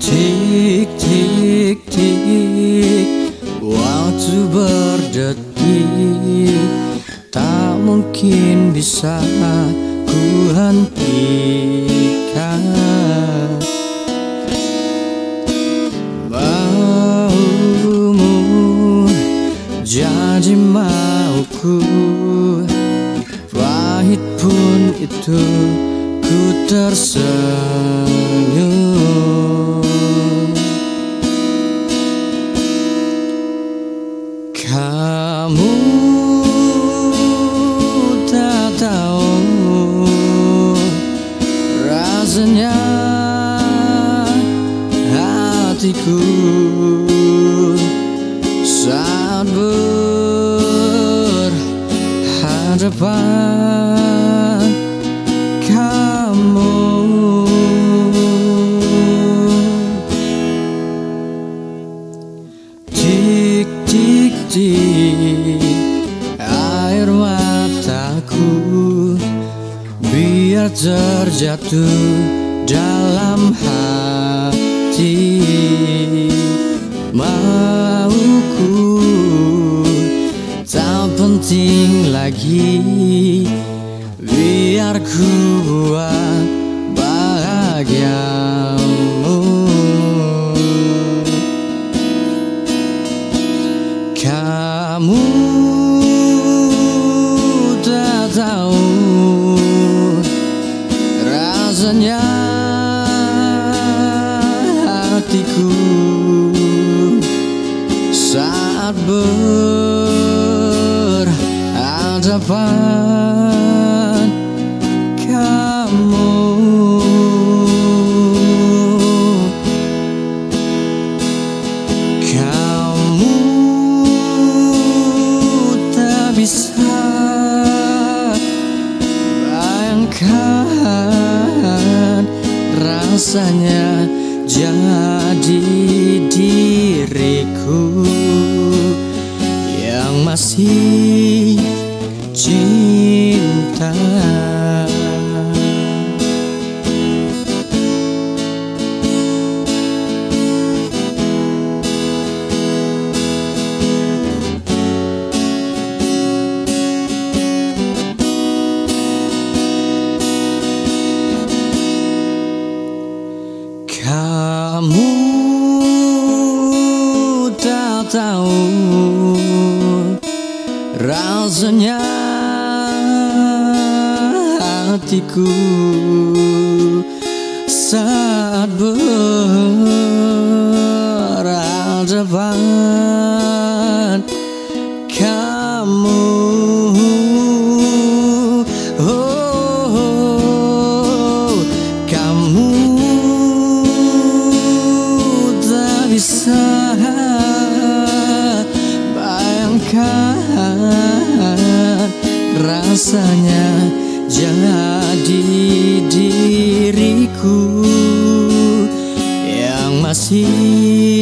Tik tik tik Waktu berdetik. Tak mungkin bisa ku hentikan. Maumu jadi mauku. Pun itu ku tersenyum hatiku saat berhadapan kamu. Tik tik tik air mataku biar terjatuh dalam hati mauku tak penting lagi. Biar ku buat bahagiamu. Kamu saat berhadapan kamu. Kamu tak bisa bayangkan rasanya jadi diriku masih cinta. Kamu tak tahu rasanya hatiku saat berhadapan kamu. Oh, kamu tak bisa bayangkan rasanya jadi diriku yang masih.